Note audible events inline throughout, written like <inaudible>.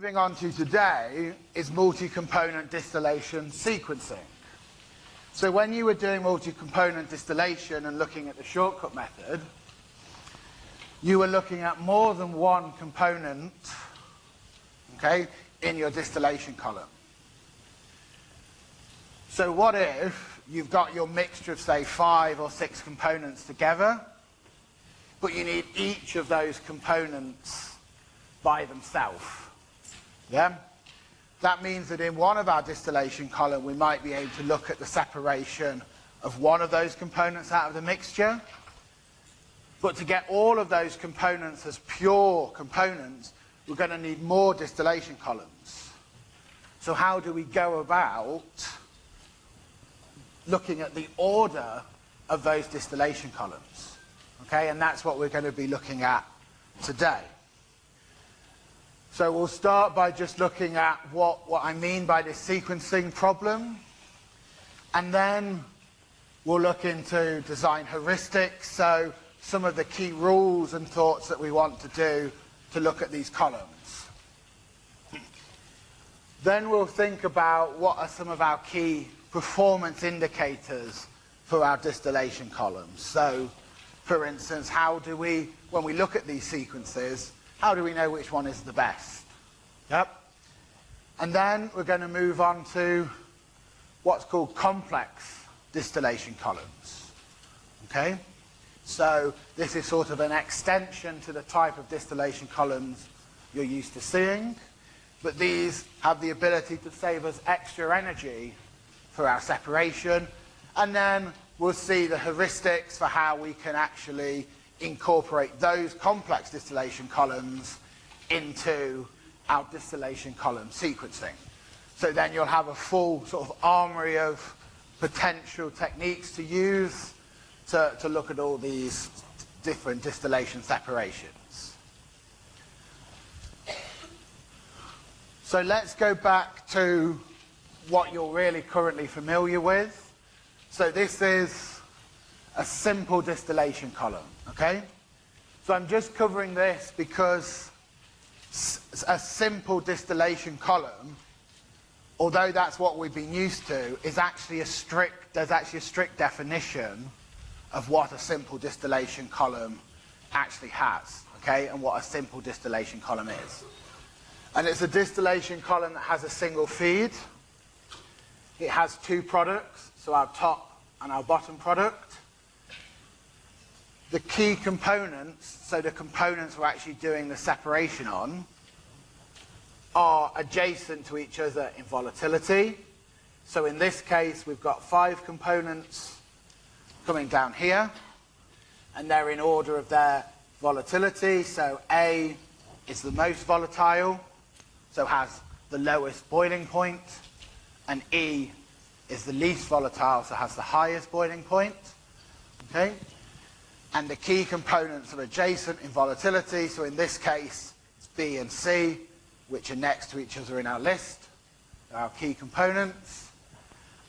Moving on to today is multi-component distillation sequencing. So when you were doing multi-component distillation and looking at the shortcut method, you were looking at more than one component, okay, in your distillation column. So what if you've got your mixture of, say, five or six components together, but you need each of those components by themselves? Yeah? That means that in one of our distillation column, we might be able to look at the separation of one of those components out of the mixture. But to get all of those components as pure components, we're going to need more distillation columns. So how do we go about looking at the order of those distillation columns? Okay, and that's what we're going to be looking at today. So we'll start by just looking at what, what I mean by this sequencing problem. And then we'll look into design heuristics, so some of the key rules and thoughts that we want to do to look at these columns. Then we'll think about what are some of our key performance indicators for our distillation columns. So, for instance, how do we, when we look at these sequences, how do we know which one is the best? Yep. And then we're going to move on to what's called complex distillation columns. Okay? So this is sort of an extension to the type of distillation columns you're used to seeing. But these have the ability to save us extra energy for our separation. And then we'll see the heuristics for how we can actually incorporate those complex distillation columns into our distillation column sequencing. So then you'll have a full sort of armory of potential techniques to use to, to look at all these different distillation separations. So let's go back to what you're really currently familiar with. So this is a simple distillation column, okay? So I'm just covering this because a simple distillation column, although that's what we've been used to, is actually a strict, there's actually a strict definition of what a simple distillation column actually has, okay, and what a simple distillation column is. And it's a distillation column that has a single feed. It has two products, so our top and our bottom product. The key components, so the components we're actually doing the separation on, are adjacent to each other in volatility. So in this case, we've got five components coming down here, and they're in order of their volatility. So A is the most volatile, so has the lowest boiling point, and E is the least volatile, so has the highest boiling point. Okay? And the key components are adjacent in volatility, so in this case, it's B and C, which are next to each other in our list, our key components.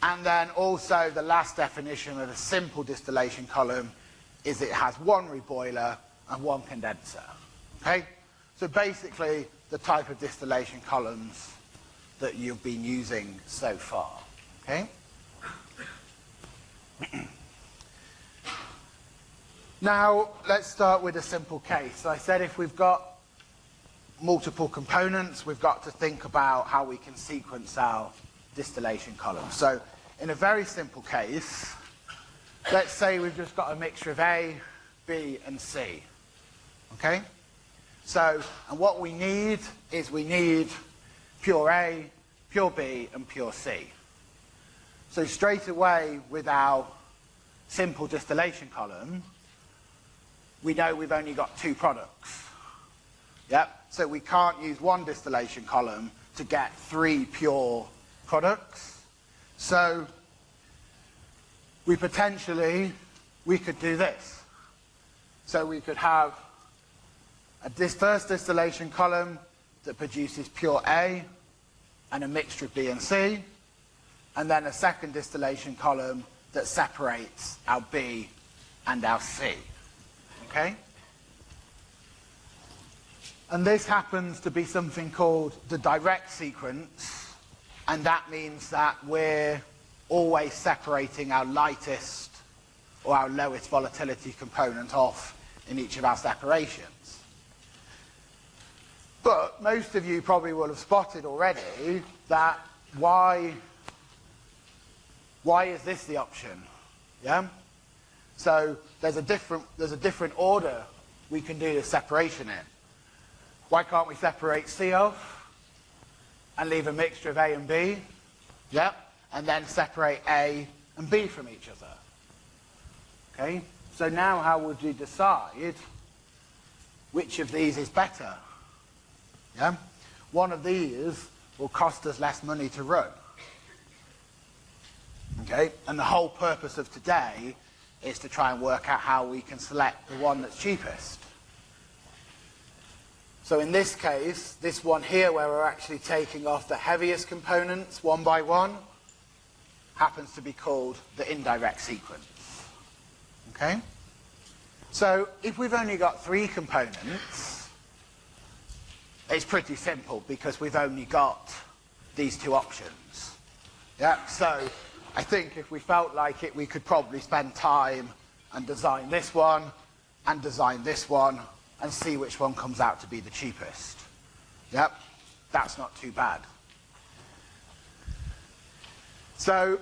And then also the last definition of a simple distillation column is it has one reboiler and one condenser. Okay? So basically the type of distillation columns that you've been using so far. Okay? <clears throat> now, let's start with a simple case. I said if we've got multiple components, we've got to think about how we can sequence our distillation columns. So in a very simple case, let's say we've just got a mixture of A, B, and C. Okay? So, and what we need is we need pure A, pure B, and pure C. So straight away with our simple distillation column, we know we've only got two products. Yep. So we can't use one distillation column to get three pure products. So we potentially, we could do this. So we could have a dis first distillation column that produces pure A and a mixture of B and C, and then a second distillation column that separates our B and our C. Okay? And this happens to be something called the direct sequence, and that means that we're always separating our lightest or our lowest volatility component off in each of our separations. But most of you probably will have spotted already that why, why is this the option? Yeah? So there's a different, there's a different order we can do the separation in. Why can't we separate C off and leave a mixture of A and B? Yep. And then separate A and B from each other. Okay? So now how would you decide which of these is better? Yeah? One of these will cost us less money to run. Okay? And the whole purpose of today is to try and work out how we can select the one that's cheapest. So in this case, this one here where we're actually taking off the heaviest components one by one, happens to be called the indirect sequence. Okay? So if we've only got three components, it's pretty simple because we've only got these two options. Yeah, so I think if we felt like it, we could probably spend time and design this one and design this one and see which one comes out to be the cheapest. Yep, that's not too bad. So,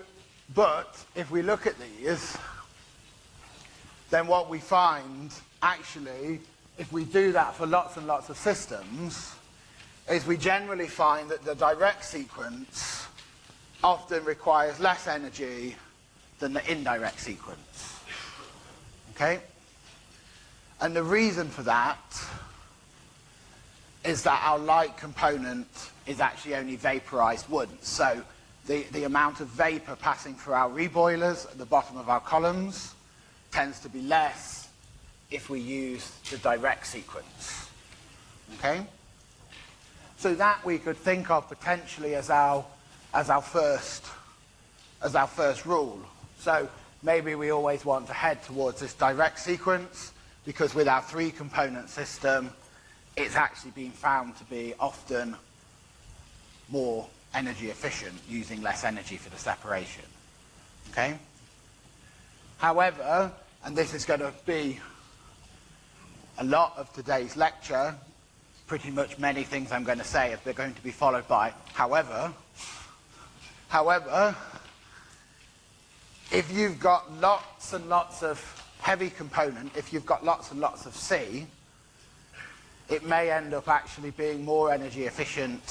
but if we look at these, then what we find actually, if we do that for lots and lots of systems, is we generally find that the direct sequence often requires less energy than the indirect sequence. Okay? And the reason for that is that our light component is actually only vaporized once. So the, the amount of vapor passing through our reboilers at the bottom of our columns tends to be less if we use the direct sequence. Okay? So that we could think of potentially as our, as our, first, as our first rule. So maybe we always want to head towards this direct sequence because with our three component system, it's actually been found to be often more energy efficient using less energy for the separation. Okay? However, and this is going to be a lot of today's lecture, pretty much many things I'm going to say are going to be followed by however. However, if you've got lots and lots of heavy component, if you've got lots and lots of C, it may end up actually being more energy efficient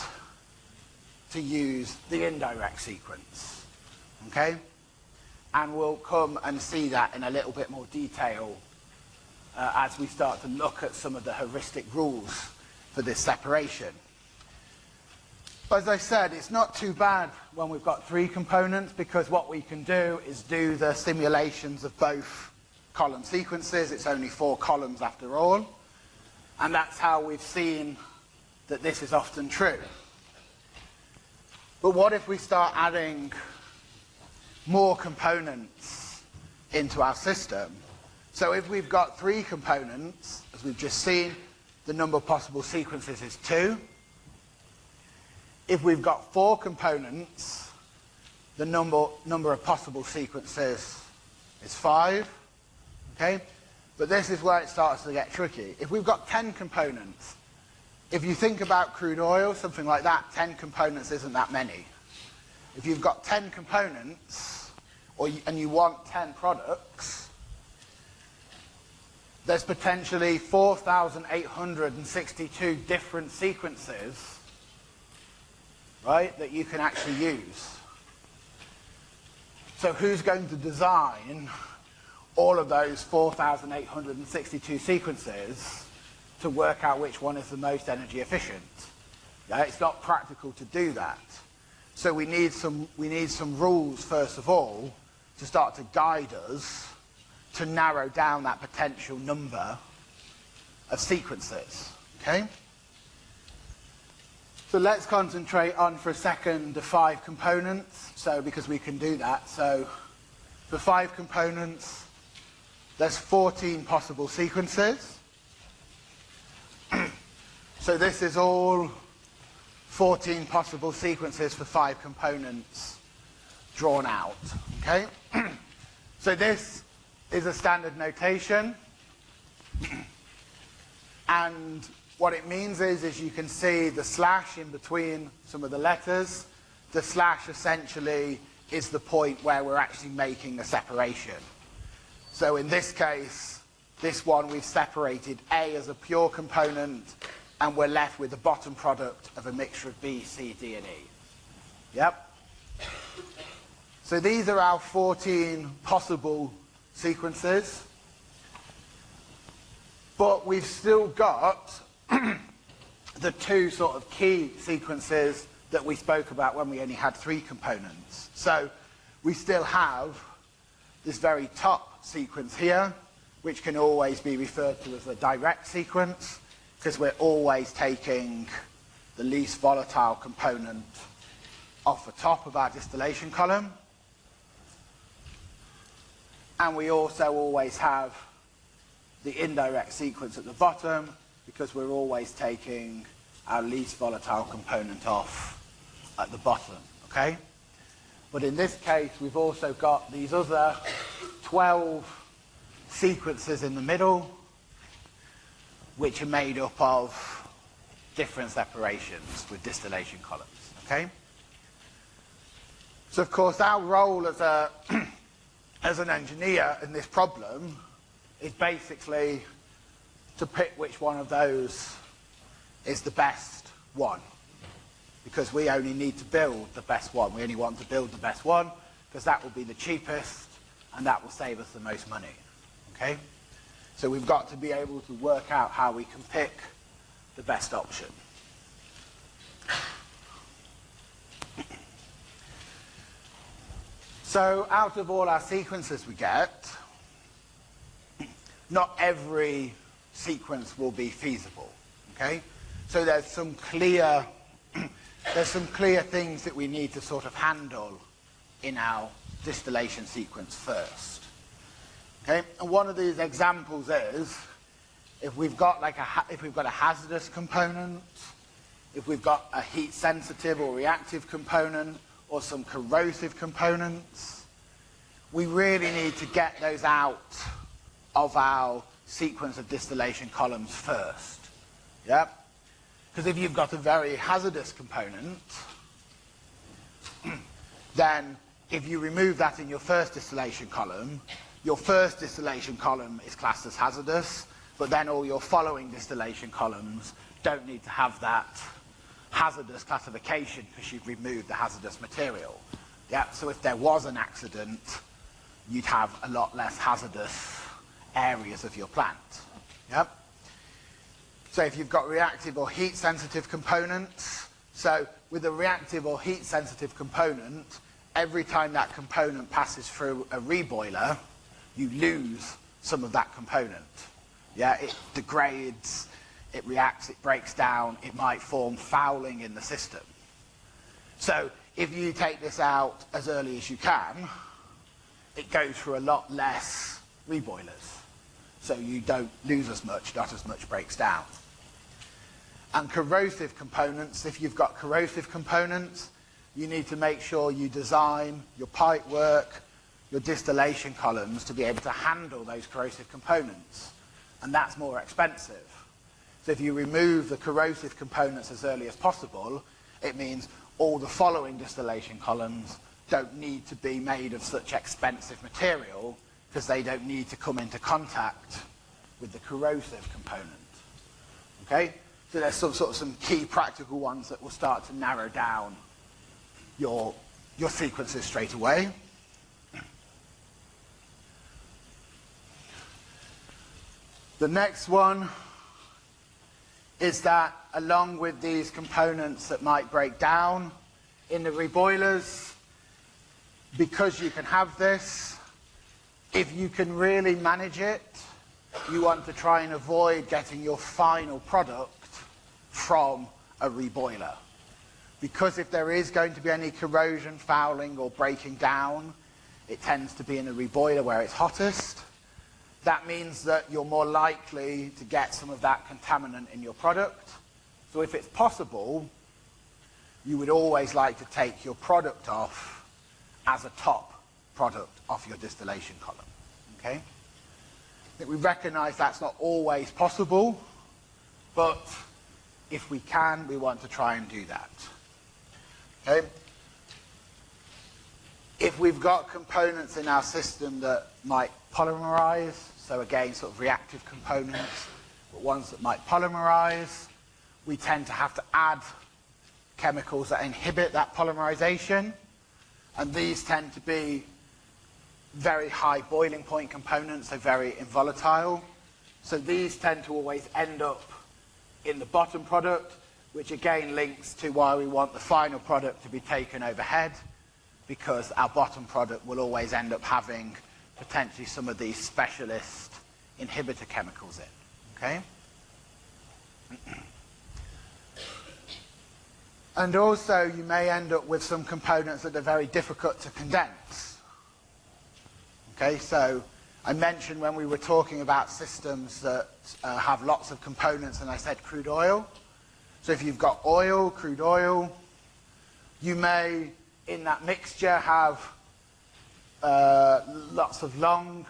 to use the indirect sequence. Okay? And we'll come and see that in a little bit more detail uh, as we start to look at some of the heuristic rules for this separation. As I said, it's not too bad when we've got three components because what we can do is do the simulations of both column sequences. It's only four columns after all. And that's how we've seen that this is often true. But what if we start adding more components into our system? So if we've got three components, as we've just seen, the number of possible sequences is two. If we've got four components, the number, number of possible sequences is five. Okay? But this is where it starts to get tricky. If we've got 10 components, if you think about crude oil, something like that, 10 components isn't that many. If you've got 10 components, or you, and you want 10 products, there's potentially 4,862 different sequences, right, that you can actually use. So who's going to design all of those 4,862 sequences to work out which one is the most energy efficient. It's not practical to do that. So we need, some, we need some rules, first of all, to start to guide us to narrow down that potential number of sequences. Okay? So let's concentrate on, for a second, the five components. So, because we can do that. So, for five components, there's 14 possible sequences. <clears throat> So this is all 14 possible sequences for five components drawn out. Okay? <clears throat> so this is a standard notation. <clears throat> and what it means is, is you can see the slash in between some of the letters. The slash essentially is the point where we're actually making a separation. So in this case, this one we've separated A as a pure component and we're left with the bottom product of a mixture of B, C, D and E. Yep. So these are our 14 possible sequences. But we've still got <clears throat> the two sort of key sequences that we spoke about when we only had three components. So we still have this very top sequence here, which can always be referred to as the direct sequence, because we're always taking the least volatile component off the top of our distillation column. And we also always have the indirect sequence at the bottom, because we're always taking our least volatile component off at the bottom, okay? But in this case, we've also got these other 12 sequences in the middle, which are made up of different separations with distillation columns, okay? So of course, our role as, a <clears throat> as an engineer in this problem is basically to pick which one of those is the best one because we only need to build the best one. We only want to build the best one because that will be the cheapest and that will save us the most money. Okay? So we've got to be able to work out how we can pick the best option. So out of all our sequences we get, not every sequence will be feasible. Okay? So there's some clear <clears throat> there's some clear things that we need to sort of handle in our distillation sequence first. Okay, and one of these examples is if we've got like a if we've got a hazardous component, if we've got a heat sensitive or reactive component, or some corrosive components, we really need to get those out of our sequence of distillation columns first. Yep. Because if you've got a very hazardous component, <clears throat> then if you remove that in your first distillation column, your first distillation column is classed as hazardous, but then all your following distillation columns don't need to have that hazardous classification because you've removed the hazardous material. Yeah, so if there was an accident, you'd have a lot less hazardous areas of your plant. Yep. So if you've got reactive or heat sensitive components, so with a reactive or heat sensitive component, every time that component passes through a reboiler, you lose some of that component. Yeah, it degrades, it reacts, it breaks down, it might form fouling in the system. So if you take this out as early as you can, it goes through a lot less reboilers. So you don't lose as much, not as much breaks down. And corrosive components, if you've got corrosive components, you need to make sure you design your pipe work, your distillation columns to be able to handle those corrosive components. And that's more expensive. So if you remove the corrosive components as early as possible, it means all the following distillation columns don't need to be made of such expensive material because they don't need to come into contact with the corrosive component. Okay? So there's some sort of some key practical ones that will start to narrow down your, your sequences straight away. The next one is that along with these components that might break down in the reboilers, because you can have this, if you can really manage it, you want to try and avoid getting your final product from a reboiler. Because if there is going to be any corrosion, fouling or breaking down, it tends to be in a reboiler where it's hottest. That means that you're more likely to get some of that contaminant in your product. So if it's possible, you would always like to take your product off as a top product off your distillation column. Okay? That we recognize that's not always possible, but if we can, we want to try and do that. Okay? If we've got components in our system that might polymerize, so again, sort of reactive components, but ones that might polymerize, we tend to have to add chemicals that inhibit that polymerization, and these tend to be very high boiling point components, they're very volatile. So these tend to always end up in the bottom product, which again links to why we want the final product to be taken overhead, because our bottom product will always end up having potentially some of these specialist inhibitor chemicals in. Okay? And also you may end up with some components that are very difficult to condense. Okay, so I mentioned when we were talking about systems that uh, have lots of components and I said crude oil. So if you've got oil, crude oil, you may in that mixture have uh, lots of long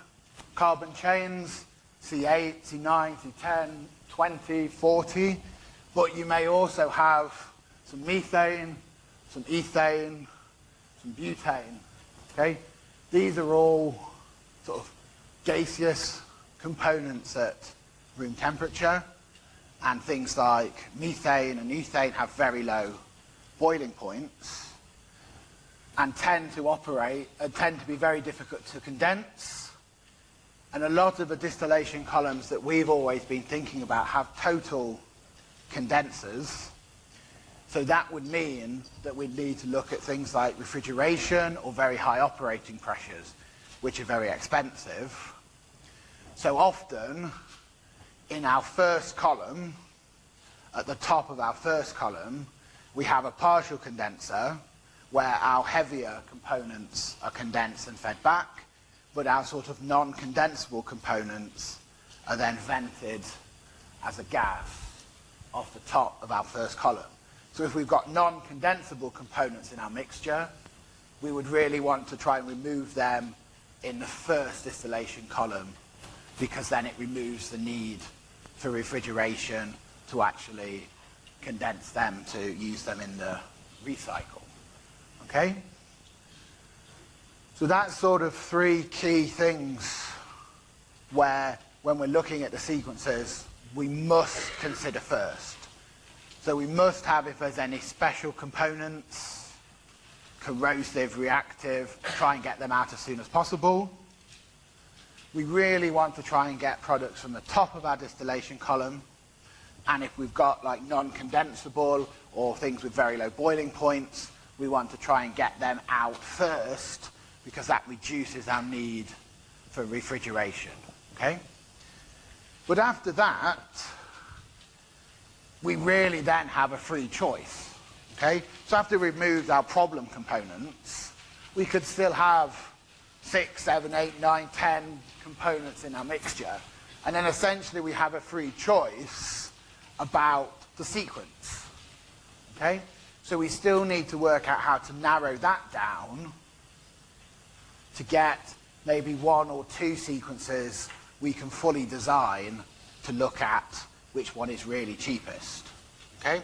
carbon chains, C8, C9, C10, 20, 40, but you may also have some methane, some ethane, some butane. Okay? These are all sort of gaseous components at room temperature, and things like methane and ethane have very low boiling points and tend to operate and uh, tend to be very difficult to condense. And a lot of the distillation columns that we've always been thinking about have total condensers so that would mean that we'd need to look at things like refrigeration or very high operating pressures, which are very expensive. So often, in our first column, at the top of our first column, we have a partial condenser where our heavier components are condensed and fed back, but our sort of non-condensable components are then vented as a gas off the top of our first column. So if we've got non-condensable components in our mixture, we would really want to try and remove them in the first distillation column because then it removes the need for refrigeration to actually condense them to use them in the recycle. Okay? So that's sort of three key things where when we're looking at the sequences, we must consider first. So we must have, if there's any special components, corrosive, reactive, try and get them out as soon as possible. We really want to try and get products from the top of our distillation column. And if we've got like non-condensable or things with very low boiling points, we want to try and get them out first because that reduces our need for refrigeration. Okay? But after that, we really then have a free choice. Okay? So after we've removed our problem components, we could still have six, seven, eight, nine, ten components in our mixture. And then essentially we have a free choice about the sequence. Okay? So we still need to work out how to narrow that down to get maybe one or two sequences we can fully design to look at which one is really cheapest. Okay?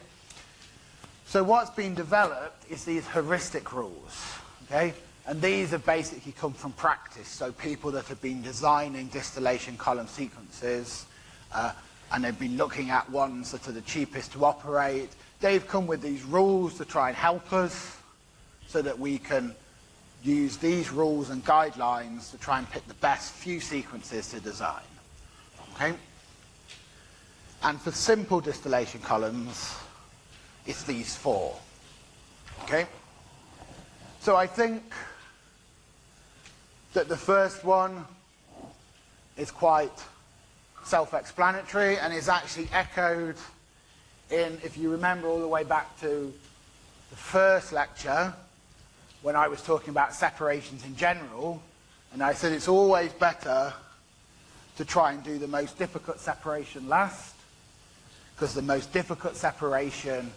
So what's been developed is these heuristic rules. Okay? And these have basically come from practice. So people that have been designing distillation column sequences uh, and they've been looking at ones that are the cheapest to operate, they've come with these rules to try and help us so that we can use these rules and guidelines to try and pick the best few sequences to design. Okay? And for simple distillation columns, it's these four. Okay? So I think that the first one is quite self-explanatory and is actually echoed in, if you remember all the way back to the first lecture, when I was talking about separations in general, and I said it's always better to try and do the most difficult separation last, because the most difficult separation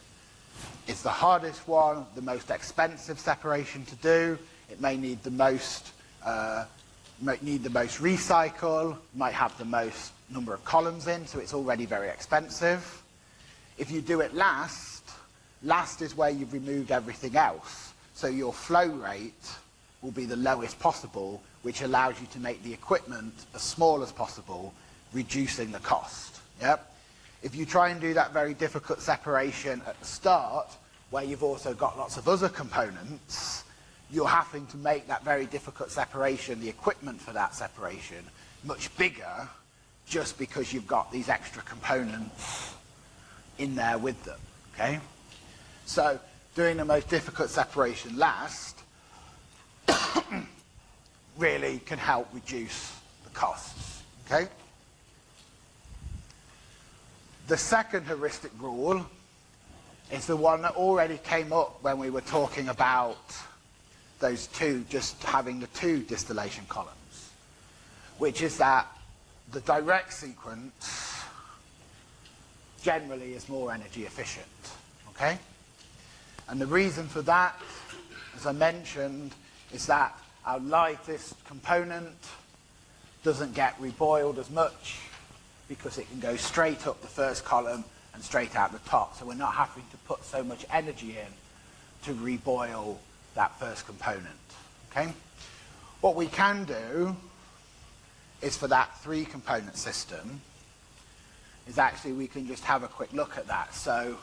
is the hardest one, the most expensive separation to do. It may need the most, uh, might need the most recycle, might have the most number of columns in, so it's already very expensive. If you do it last, last is where you've removed everything else. So your flow rate will be the lowest possible, which allows you to make the equipment as small as possible, reducing the cost. Yep? If you try and do that very difficult separation at the start, where you've also got lots of other components, you're having to make that very difficult separation, the equipment for that separation, much bigger just because you've got these extra components in there with them. Okay? So doing the most difficult separation last <coughs> really can help reduce the costs. Okay? The second heuristic rule is the one that already came up when we were talking about those two, just having the two distillation columns, which is that the direct sequence generally is more energy efficient. Okay? And the reason for that, as I mentioned, is that our lightest component doesn't get reboiled as much because it can go straight up the first column and straight out the top. So we're not having to put so much energy in to reboil that first component. Okay? What we can do is for that three component system is actually we can just have a quick look at that. So,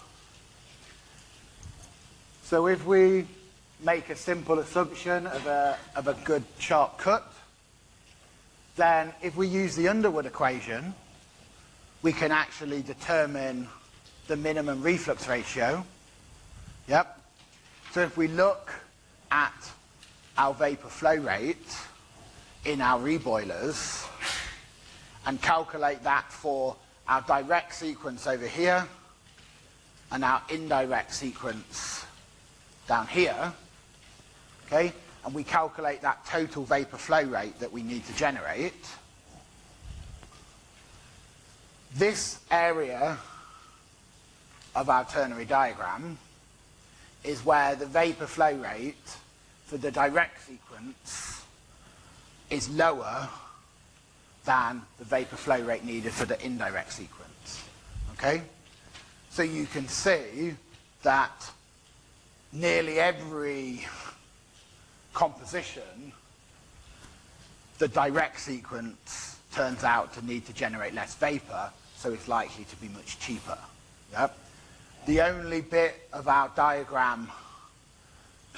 so if we make a simple assumption of a, of a good sharp cut, then if we use the Underwood equation, we can actually determine the minimum reflux ratio. Yep. So if we look at our vapor flow rate in our reboilers and calculate that for our direct sequence over here and our indirect sequence down here, okay, and we calculate that total vapor flow rate that we need to generate, this area of our ternary diagram is where the vapor flow rate for the direct sequence is lower than the vapor flow rate needed for the indirect sequence. Okay? So you can see that nearly every composition, the direct sequence turns out to need to generate less vapor, so it's likely to be much cheaper. Yep. The only bit of our diagram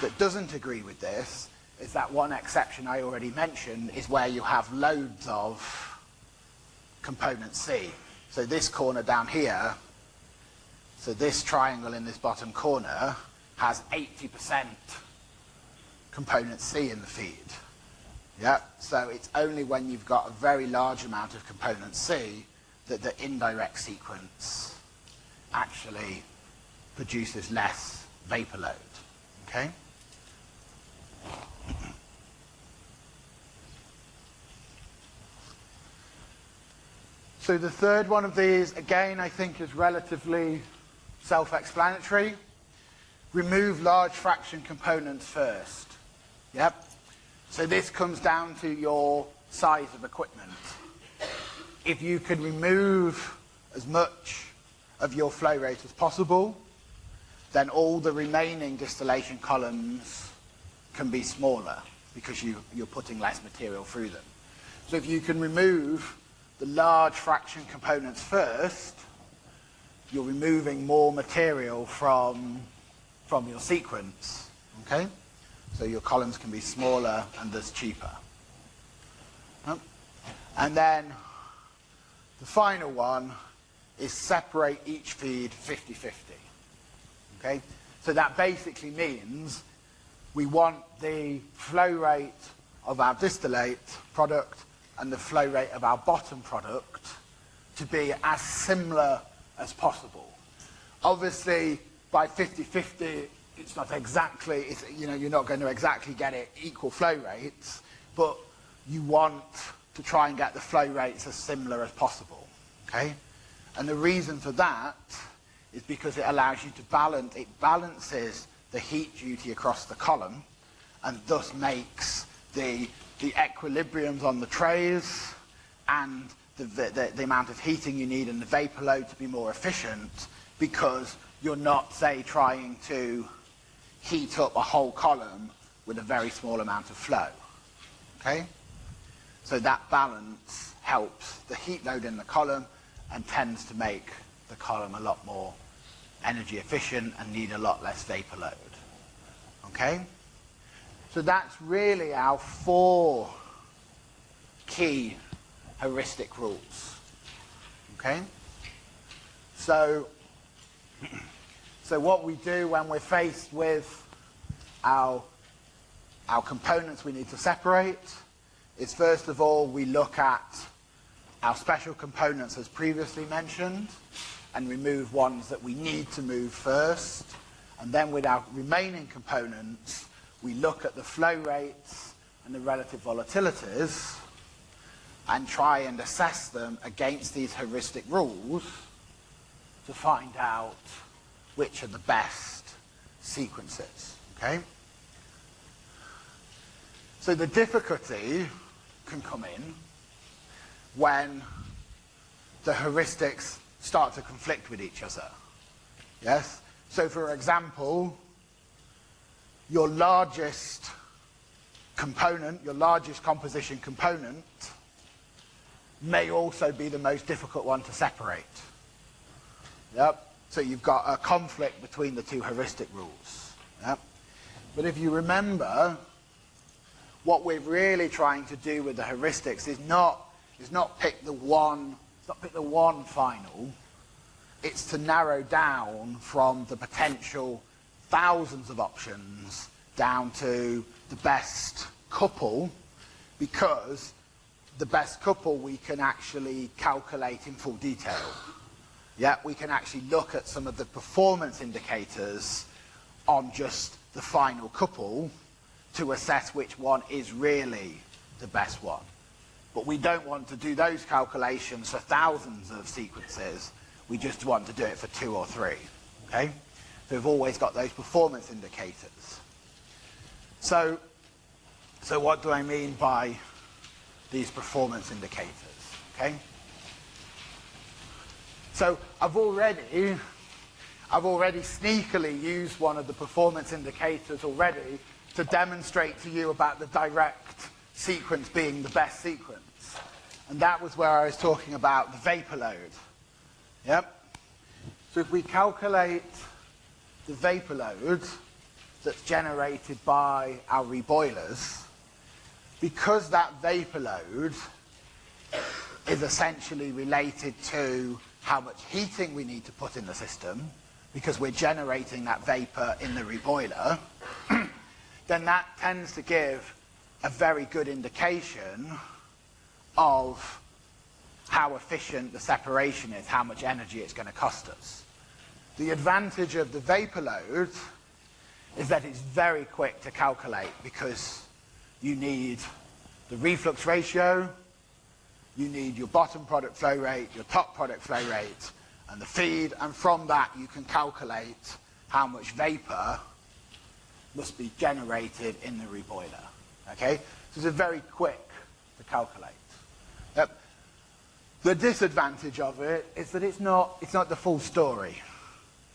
that doesn't agree with this is that one exception I already mentioned is where you have loads of component C. So this corner down here, so this triangle in this bottom corner has 80% component C in the feed. So it's only when you've got a very large amount of component C that the indirect sequence actually produces less vapor load. Okay? So the third one of these, again, I think is relatively self-explanatory. Remove large fraction components first. Yep. So this comes down to your size of equipment. If you can remove as much of your flow rate as possible, then all the remaining distillation columns can be smaller because you, you're putting less material through them. So if you can remove the large fraction components first, you're removing more material from, from your sequence. Okay? So your columns can be smaller and thus cheaper. And then the final one is separate each feed 50-50. Okay? So that basically means we want the flow rate of our distillate product and the flow rate of our bottom product to be as similar as possible. Obviously, by 50-50, it's not exactly, it's, you know, you're not going to exactly get it equal flow rates, but you want to try and get the flow rates as similar as possible, okay? And the reason for that is because it allows you to balance, it balances the heat duty across the column and thus makes the, the equilibriums on the trays and the, the, the amount of heating you need and the vapor load to be more efficient because you're not, say, trying to heat up a whole column with a very small amount of flow. Okay? So that balance helps the heat load in the column and tends to make the column a lot more energy efficient and need a lot less vapor load. Okay? So that's really our four key heuristic rules. Okay? So, <clears throat> so what we do when we're faced with our, our components we need to separate is first of all we look at our special components as previously mentioned and remove ones that we need to move first. And then with our remaining components, we look at the flow rates and the relative volatilities and try and assess them against these heuristic rules to find out which are the best sequences. Okay? So the difficulty can come in when the heuristics start to conflict with each other. Yes? So for example, your largest component, your largest composition component, may also be the most difficult one to separate. Yep. So you've got a conflict between the two heuristic rules. Yep. But if you remember, what we're really trying to do with the heuristics is not, is not pick the one, not pick the one final, it's to narrow down from the potential thousands of options down to the best couple because the best couple we can actually calculate in full detail. Yeah, we can actually look at some of the performance indicators on just the final couple to assess which one is really the best one. But we don't want to do those calculations for thousands of sequences. We just want to do it for two or three. Okay? So we've always got those performance indicators. So, so what do I mean by these performance indicators? Okay? So I've already, I've already sneakily used one of the performance indicators already to demonstrate to you about the direct sequence being the best sequence. And that was where I was talking about the vapor load. Yep. So if we calculate the vapor load that's generated by our reboilers, because that vapor load is essentially related to how much heating we need to put in the system, because we're generating that vapor in the reboiler, <clears throat> then that tends to give a very good indication of how efficient the separation is, how much energy it's going to cost us. The advantage of the vapor load is that it's very quick to calculate because you need the reflux ratio, you need your bottom product flow rate, your top product flow rate, and the feed, and from that you can calculate how much vapor must be generated in the reboiler. Okay? So it's very quick to calculate. Yep. The disadvantage of it is that it's not, it's not the full story.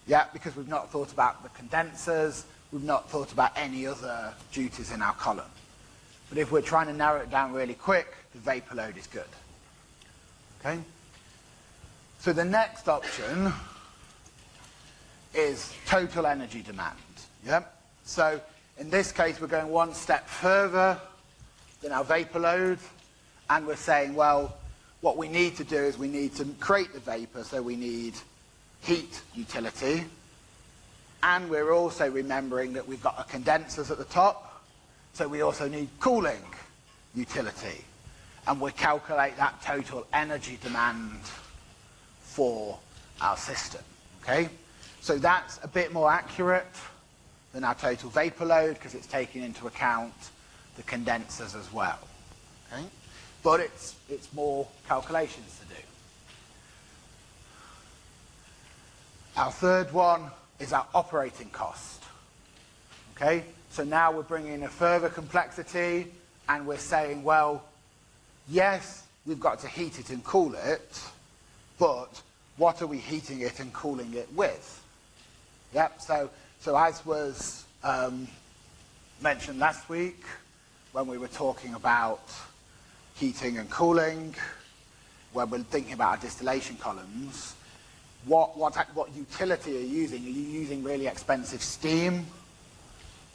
Yeah, because we've not thought about the condensers, we've not thought about any other duties in our column. But if we're trying to narrow it down really quick, the vapor load is good. Okay? So the next option is total energy demand. Yep. So in this case, we're going one step further than our vapor load, and we're saying, well, what we need to do is we need to create the vapor, so we need heat utility, and we're also remembering that we've got our condensers at the top, so we also need cooling utility. And we calculate that total energy demand for our system. Okay? So that's a bit more accurate than our total vapor load because it's taking into account the condensers as well. Okay? But it's, it's more calculations to do. Our third one is our operating cost. Okay, so now we're bringing in a further complexity and we're saying, well, yes, we've got to heat it and cool it, but what are we heating it and cooling it with? Yep, so, so as was um, mentioned last week when we were talking about heating and cooling, when we're thinking about our distillation columns, what, what, what utility are you using? Are you using really expensive steam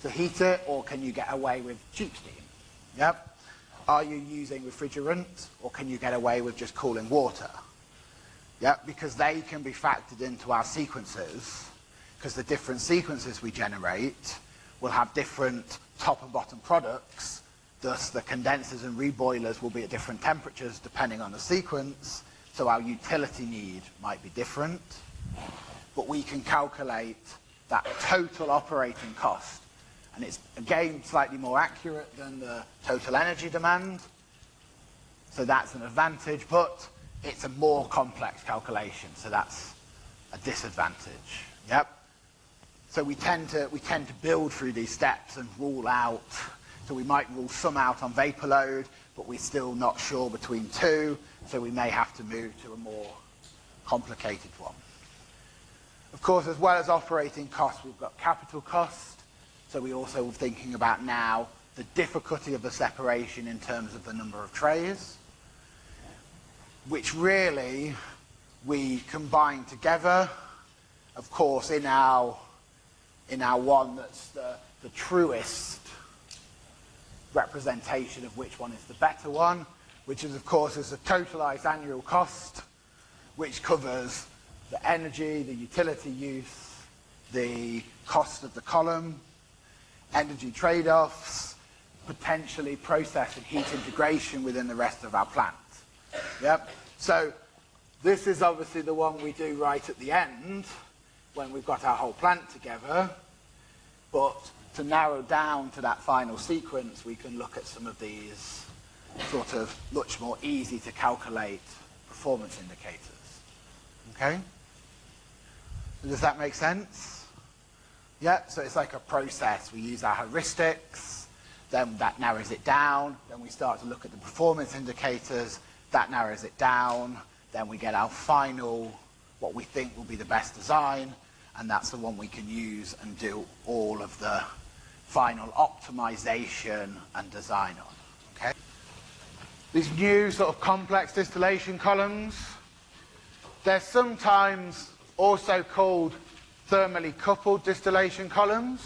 to heat it, or can you get away with cheap steam? Yep. Are you using refrigerant, or can you get away with just cooling water? Yep, because they can be factored into our sequences, because the different sequences we generate will have different top and bottom products, thus the condensers and reboilers will be at different temperatures depending on the sequence, so our utility need might be different. But we can calculate that total operating cost and it's again slightly more accurate than the total energy demand. So that's an advantage, but it's a more complex calculation, so that's a disadvantage. Yep. So we tend to we tend to build through these steps and rule out. So we might rule some out on vapor load, but we're still not sure between two, so we may have to move to a more complicated one. Of course, as well as operating costs, we've got capital costs. So we also thinking about now the difficulty of the separation in terms of the number of trays, which really we combine together. Of course, in our in our one that's the, the truest representation of which one is the better one, which is of course is the totalized annual cost, which covers the energy, the utility use, the cost of the column, energy trade-offs, potentially process and heat integration within the rest of our plant. Yep. So this is obviously the one we do right at the end when we've got our whole plant together. But to narrow down to that final sequence, we can look at some of these sort of much more easy to calculate performance indicators. Okay? Does that make sense? Yeah, so it's like a process. We use our heuristics, then that narrows it down, then we start to look at the performance indicators, that narrows it down, then we get our final, what we think will be the best design, and that's the one we can use and do all of the final optimization and design on. Okay? These new sort of complex distillation columns, they're sometimes also called thermally coupled distillation columns.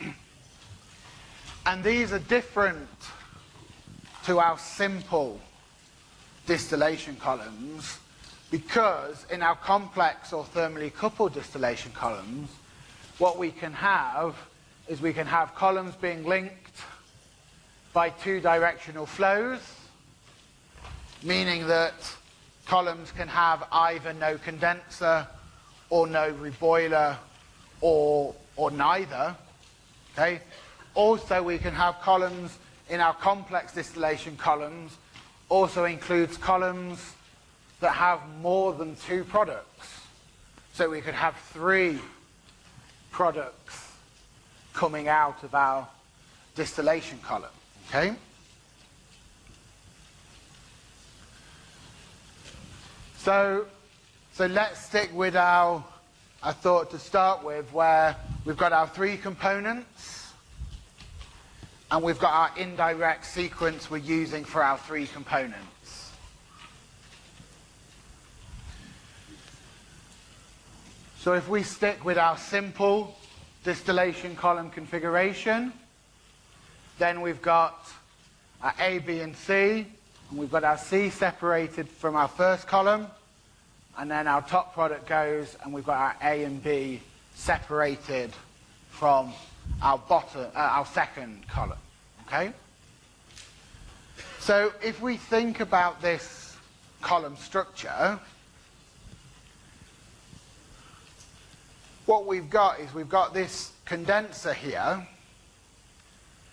<clears throat> And these are different to our simple distillation columns because in our complex or thermally coupled distillation columns, what we can have is we can have columns being linked by two directional flows, meaning that columns can have either no condenser or no reboiler or, or neither. Okay? Also, we can have columns in our complex distillation columns, also includes columns that have more than two products. So we could have three products coming out of our distillation column. Okay? So so let's stick with our, I thought to start with, where we've got our three components, and we've got our indirect sequence we're using for our three components. So if we stick with our simple distillation column configuration, then we've got our A, B, and C, and we've got our C separated from our first column, and then our top product goes and we've got our A and B separated from our bottom, uh, our second column, okay? So if we think about this column structure, what we've got is we've got this condenser here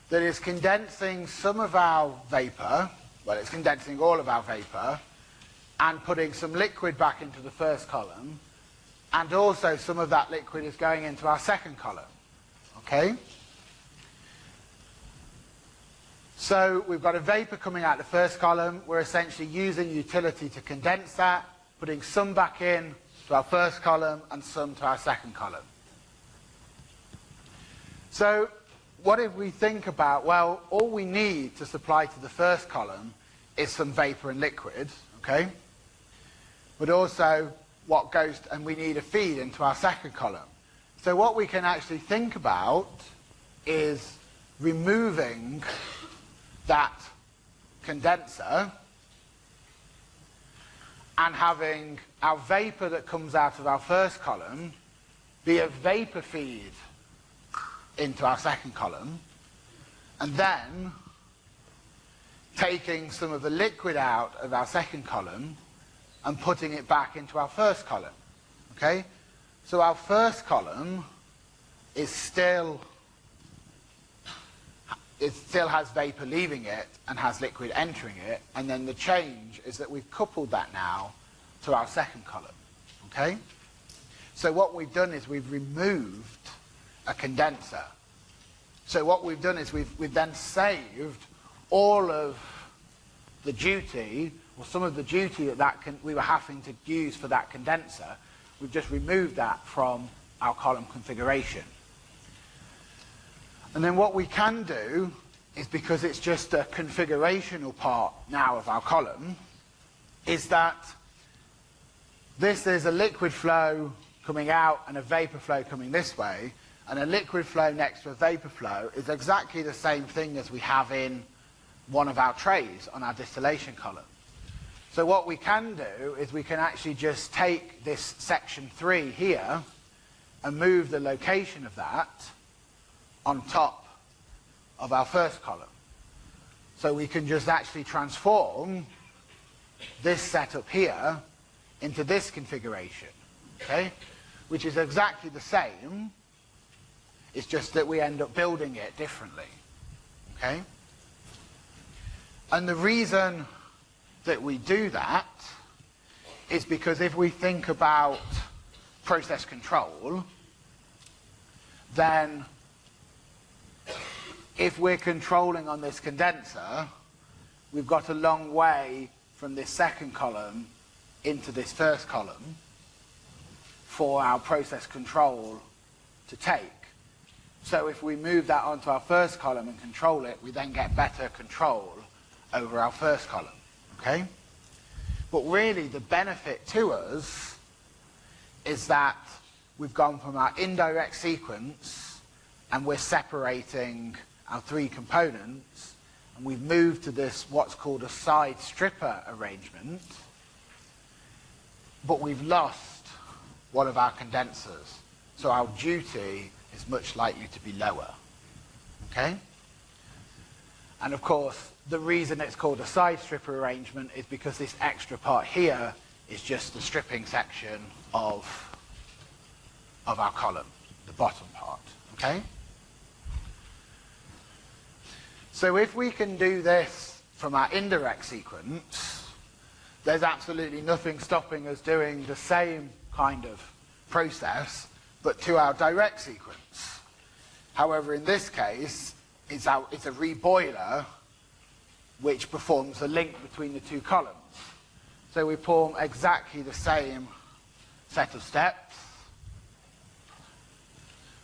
that is condensing some of our vapor, well it's condensing all of our vapor, and putting some liquid back into the first column, and also some of that liquid is going into our second column. Okay? So we've got a vapor coming out the first column. We're essentially using utility to condense that, putting some back in to our first column and some to our second column. So what if we think about, well, all we need to supply to the first column is some vapor and liquid, okay? But also what goes, and we need a feed into our second column. So what we can actually think about is removing that condenser and having our vapor that comes out of our first column be a vapor feed into our second column and then taking some of the liquid out of our second column and putting it back into our first column. Okay? So our first column is still it still has vapor leaving it and has liquid entering it, and then the change is that we've coupled that now to our second column. Okay? So what we've done is we've removed a condenser. So what we've done is we've, we've then saved all of the duty, or some of the duty that, that can, we were having to use for that condenser. We've just removed that from our column configuration. And then what we can do is because it's just a configurational part now of our column, is that this is a liquid flow coming out and a vapor flow coming this way, and a liquid flow next to a vapor flow is exactly the same thing as we have in one of our trays on our distillation column. So what we can do is we can actually just take this section 3 here and move the location of that on top of our first column. So we can just actually transform this setup here into this configuration, okay? Which is exactly the same, it's just that we end up building it differently, okay? And the reason that we do that is because if we think about process control, then if we're controlling on this condenser, we've got a long way from this second column into this first column for our process control to take. So if we move that onto our first column and control it, we then get better control over our first column. Okay? But really the benefit to us is that we've gone from our indirect sequence and we're separating our three components and we've moved to this what's called a side stripper arrangement but we've lost one of our condensers so our duty is much likely to be lower okay? And of course the reason it's called a side stripper arrangement is because this extra part here is just the stripping section of of our column the bottom part okay? So if we can do this from our indirect sequence, there's absolutely nothing stopping us doing the same kind of process, but to our direct sequence. However, in this case, it's, our, it's a reboiler which performs a link between the two columns. So we perform exactly the same set of steps.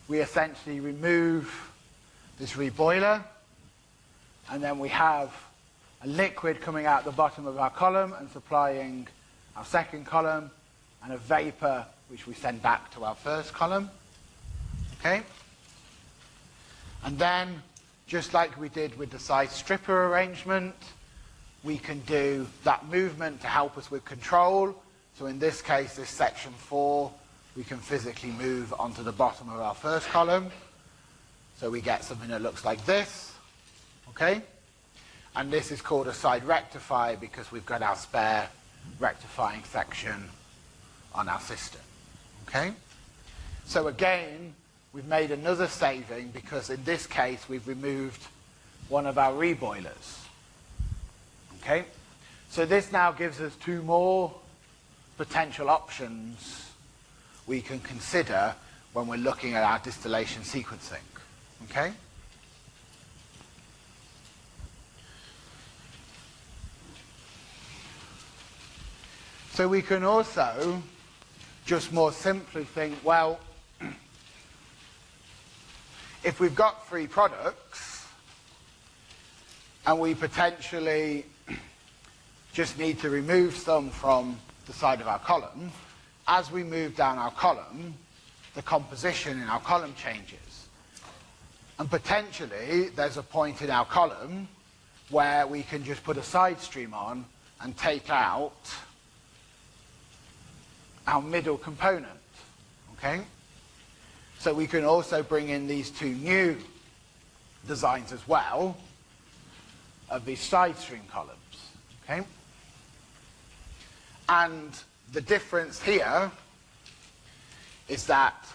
We essentially remove this reboiler and then we have a liquid coming out the bottom of our column and supplying our second column, and a vapor which we send back to our first column. Okay? And then, just like we did with the side stripper arrangement, we can do that movement to help us with control. So in this case, this section 4, we can physically move onto the bottom of our first column. So we get something that looks like this. Okay? And this is called a side rectifier because we've got our spare rectifying section on our system. Okay? So again, we've made another saving because in this case we've removed one of our reboilers. Okay? So this now gives us two more potential options we can consider when we're looking at our distillation sequencing. Okay? So we can also just more simply think, well, <clears throat> if we've got three products and we potentially <clears throat> just need to remove some from the side of our column, as we move down our column, the composition in our column changes. And potentially, there's a point in our column where we can just put a side stream on and take out our middle component. Okay? So we can also bring in these two new designs as well of these side stream columns. Okay? And the difference here is that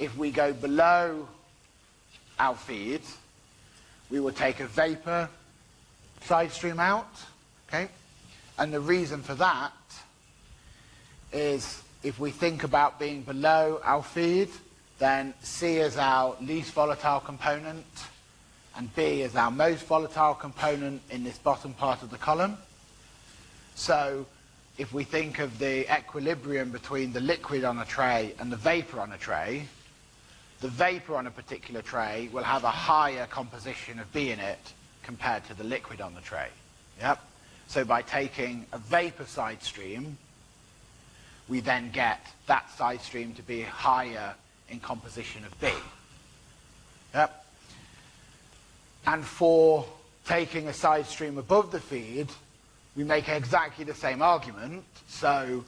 if we go below our feed, we will take a vapor side stream out. Okay? And the reason for that is if we think about being below our feed, then C is our least volatile component, and B is our most volatile component in this bottom part of the column. So if we think of the equilibrium between the liquid on a tray and the vapor on a tray, the vapor on a particular tray will have a higher composition of B in it compared to the liquid on the tray. Yep. So by taking a vapor side stream, we then get that side stream to be higher in composition of B. Yep. And for taking a side stream above the feed, we make exactly the same argument. So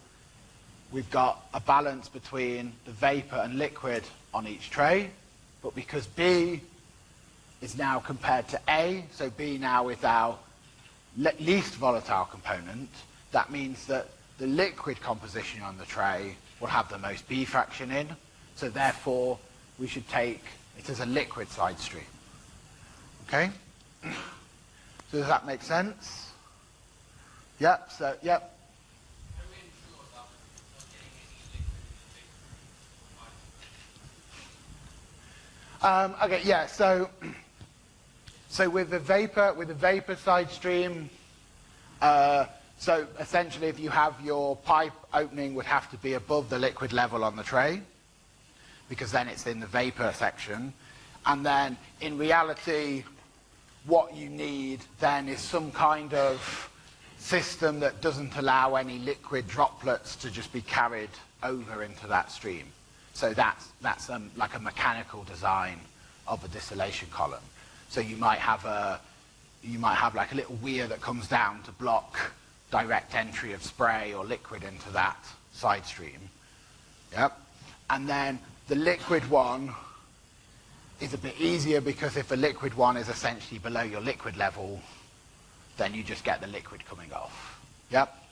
we've got a balance between the vapor and liquid on each tray. But because B is now compared to A, so B now is our least volatile component, that means that the liquid composition on the tray will have the most B fraction in. So therefore, we should take it as a liquid side stream. Okay? <clears throat> So does that make sense? Yep, so, yep. Um, okay, yeah, so, <clears throat> so with the vapor, with the vapor side stream, uh, so essentially if you have your pipe opening would have to be above the liquid level on the tray because then it's in the vapor section. And then in reality, what you need then is some kind of system that doesn't allow any liquid droplets to just be carried over into that stream. So that's, that's um, like a mechanical design of a distillation column. So you might have a, you might have like a little weir that comes down to block direct entry of spray or liquid into that side stream. Yep. And then the liquid one is a bit easier because if the liquid one is essentially below your liquid level, then you just get the liquid coming off. Yep.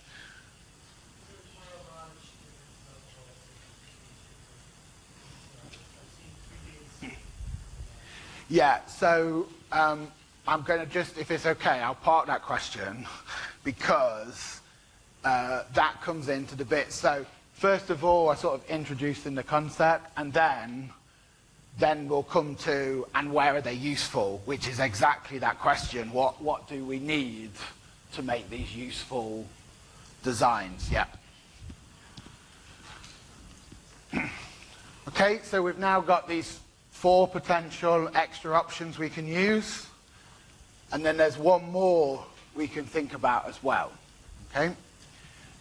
Yeah, so um, I'm going to just, if it's okay, I'll park that question because uh, that comes into the bit. So first of all, I sort of introduced in the concept, and then then we'll come to and where are they useful, which is exactly that question. What what do we need to make these useful designs? Yeah. <clears throat> okay, so we've now got these four potential extra options we can use. And then there's one more we can think about as well. Okay?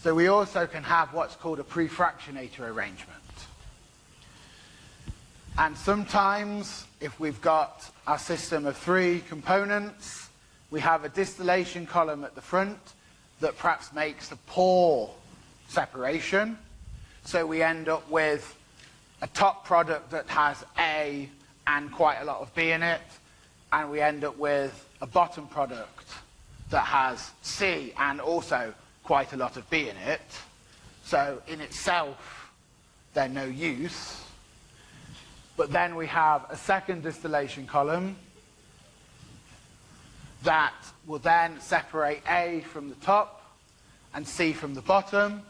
So we also can have what's called a prefractionator arrangement. And sometimes, if we've got our system of three components, we have a distillation column at the front that perhaps makes a poor separation. So we end up with a top product that has A and quite a lot of B in it, and we end up with a bottom product that has C and also quite a lot of B in it. So in itself, they're no use. But then we have a second distillation column that will then separate A from the top and C from the bottom.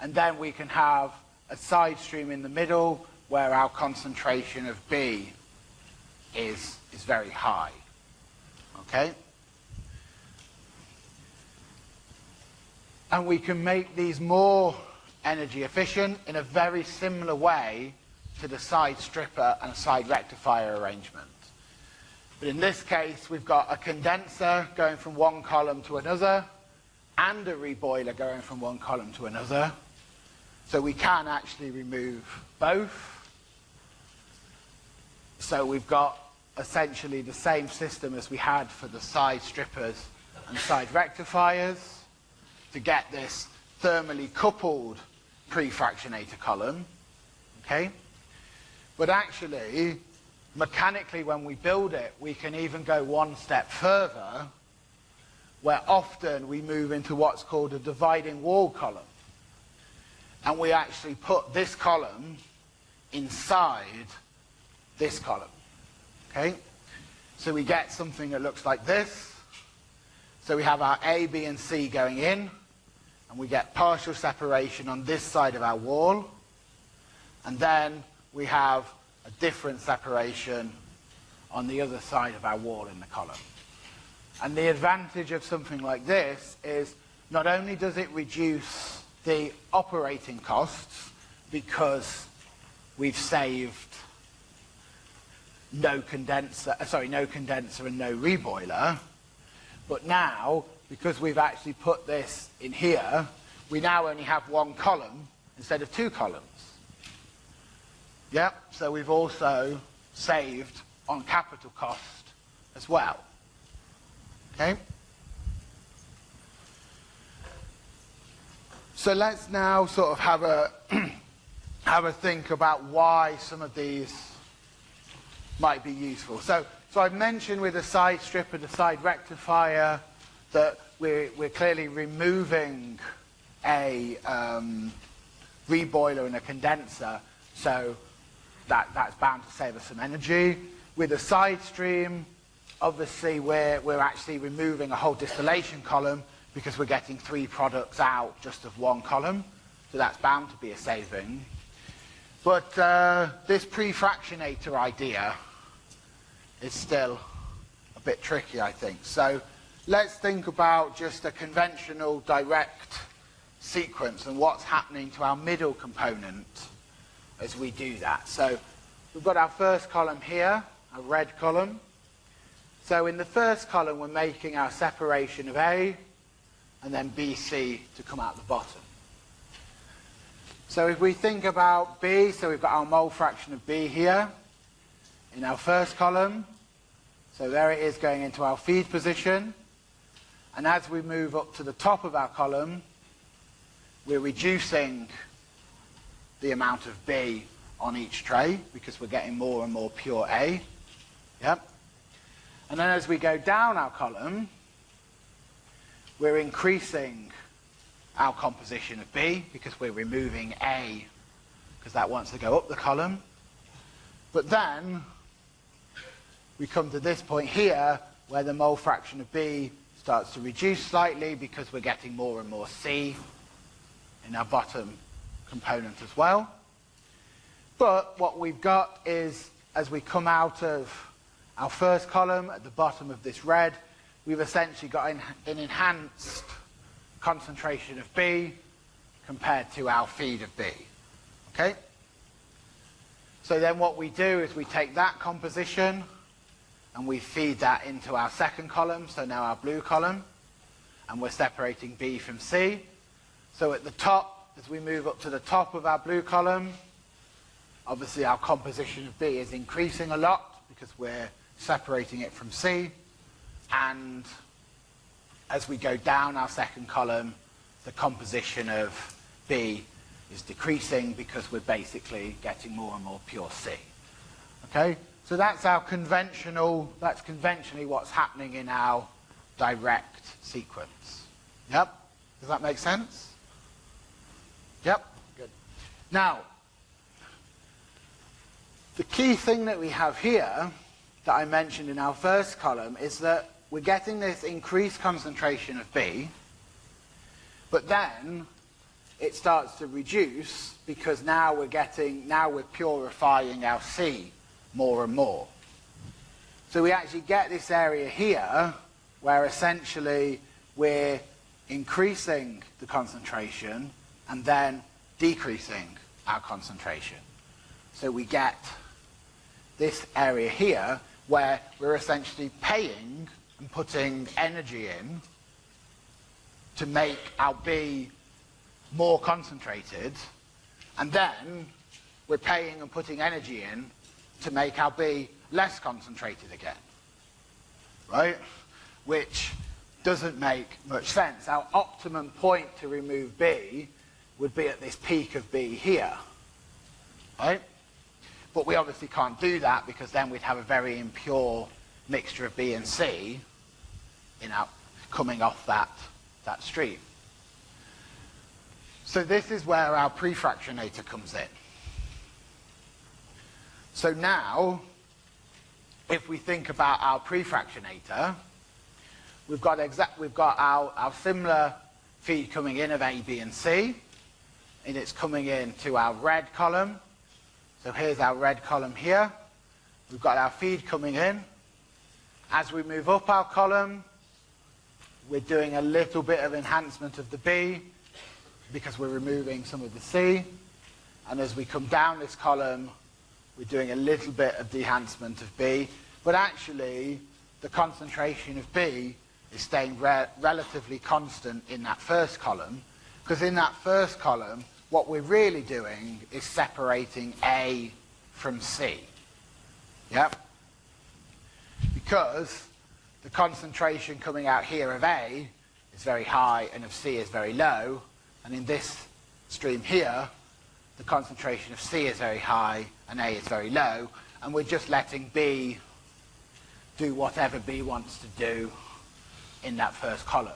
And then we can have a side stream in the middle where our concentration of B is, is very high. Okay? And we can make these more energy efficient in a very similar way to the side stripper and side rectifier arrangement. But in this case, we've got a condenser going from one column to another and a reboiler going from one column to another. So we can actually remove both. So we've got essentially the same system as we had for the side strippers and side rectifiers to get this thermally coupled pre-fractionator column. Okay? But actually, mechanically when we build it, we can even go one step further where often we move into what's called a dividing wall column. And we actually put this column inside this column. Okay? So we get something that looks like this. So we have our A, B, and C going in, and we get partial separation on this side of our wall. And then we have a different separation on the other side of our wall in the column. And the advantage of something like this is not only does it reduce the operating costs because we've saved no condenser, uh, sorry, no condenser and no reboiler, but now, because we've actually put this in here, we now only have one column instead of two columns. Yep, so we've also saved on capital cost as well. Okay? So let's now sort of have a <clears throat> have a think about why some of these might be useful. So, so I've mentioned with the side stripper, the side rectifier, that we're, we're clearly removing a um, reboiler and a condenser, so that, that's bound to save us some energy. With a side stream, obviously we're, we're actually removing a whole distillation column because we're getting three products out just of one column, so that's bound to be a saving. But uh, this pre-fractionator idea is still a bit tricky, I think. So let's think about just a conventional direct sequence and what's happening to our middle component as we do that. So we've got our first column here, a red column. So in the first column, we're making our separation of A and then BC to come out the bottom. So if we think about B, so we've got our mole fraction of B here in our first column. So there it is going into our feed position. And as we move up to the top of our column, we're reducing the amount of B on each tray because we're getting more and more pure A. Yep. And then as we go down our column, we're increasing our composition of B because we're removing A because that wants to go up the column. But then we come to this point here where the mole fraction of B starts to reduce slightly because we're getting more and more C in our bottom component as well. But what we've got is, as we come out of our first column at the bottom of this red, we've essentially got an, an enhanced concentration of B compared to our feed of B. Okay? So then what we do is we take that composition and we feed that into our second column, so now our blue column, and we're separating B from C. So at the top, as we move up to the top of our blue column, obviously our composition of B is increasing a lot because we're separating it from C. And as we go down our second column, the composition of B is decreasing because we're basically getting more and more pure C. Okay? So that's our conventional, that's conventionally what's happening in our direct sequence. Yep? Does that make sense? Yep, good. Now, the key thing that we have here that I mentioned in our first column is that we're getting this increased concentration of B, but then it starts to reduce because now we're getting, now we're purifying our C more and more. So we actually get this area here where essentially we're increasing the concentration and then decreasing our concentration. So we get this area here where we're essentially paying and putting energy in to make our B more concentrated and then we're paying and putting energy in to make our B less concentrated again. Right? Which doesn't make much sense. Our optimum point to remove B would be at this peak of B here. Right? But we obviously can't do that because then we'd have a very impure mixture of B and C in our, coming off that, that stream. So this is where our prefractionator comes in. So now, if we think about our prefractionator, we've got, exact, we've got our, our similar feed coming in of A, B, and C, and it's coming in to our red column. So here's our red column here. We've got our feed coming in. As we move up our column, we're doing a little bit of enhancement of the B because we're removing some of the C. And as we come down this column, we're doing a little bit of enhancement of B. But actually, the concentration of B is staying re relatively constant in that first column. Because in that first column, what we're really doing is separating A from C. Yep? Because the concentration coming out here of A is very high and of C is very low, and in this stream here, the concentration of C is very high and A is very low, and we're just letting B do whatever B wants to do in that first column.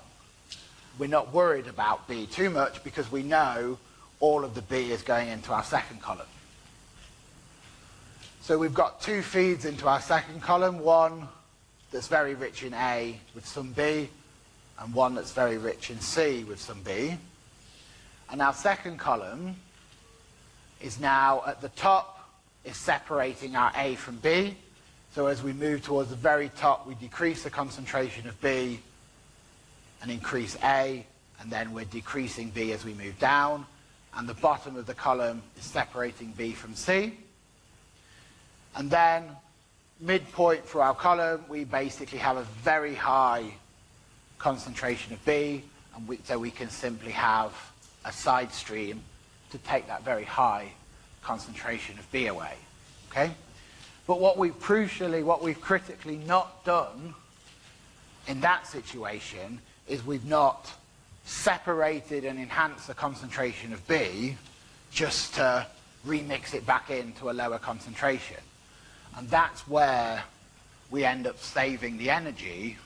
We're not worried about B too much because we know all of the B is going into our second column. So we've got two feeds into our second column, one that's very rich in A with some B, and one that's very rich in C with some B. And our second column is now at the top, is separating our A from B. So as we move towards the very top, we decrease the concentration of B and increase A, and then we're decreasing B as we move down. And the bottom of the column is separating B from C. And then midpoint for our column, we basically have a very high concentration of B, and we, so we can simply have a side stream to take that very high concentration of B away. Okay? But what we've crucially, what we've critically not done in that situation is we've not separated and enhanced the concentration of B just to remix it back into a lower concentration. And that's where we end up saving the energy